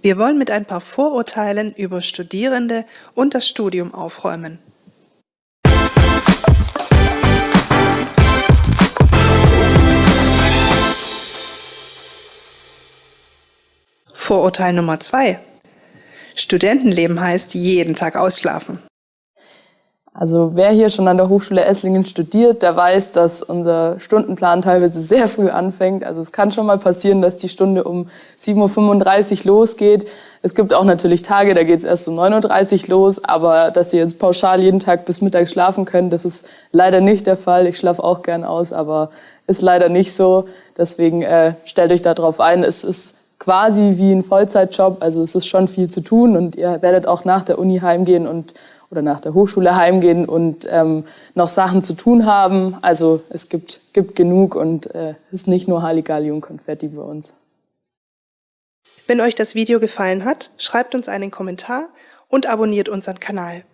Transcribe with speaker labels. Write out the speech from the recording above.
Speaker 1: Wir wollen mit ein paar Vorurteilen über Studierende und das Studium aufräumen. Vorurteil Nummer zwei. Studentenleben heißt jeden Tag ausschlafen.
Speaker 2: Also wer hier schon an der Hochschule Esslingen studiert, der weiß, dass unser Stundenplan teilweise sehr früh anfängt. Also es kann schon mal passieren, dass die Stunde um 7.35 Uhr losgeht. Es gibt auch natürlich Tage, da geht es erst um 9.30 Uhr los, aber dass Sie jetzt pauschal jeden Tag bis Mittag schlafen können, das ist leider nicht der Fall. Ich schlafe auch gern aus, aber ist leider nicht so. Deswegen äh, stellt euch darauf ein, es ist quasi wie ein Vollzeitjob, also es ist schon viel zu tun und ihr werdet auch nach der Uni heimgehen und oder nach der Hochschule heimgehen und ähm, noch Sachen zu tun haben. Also es gibt, gibt genug und äh, es ist nicht nur Halligalli und Konfetti bei uns.
Speaker 1: Wenn euch das Video gefallen hat, schreibt uns einen Kommentar und abonniert unseren Kanal.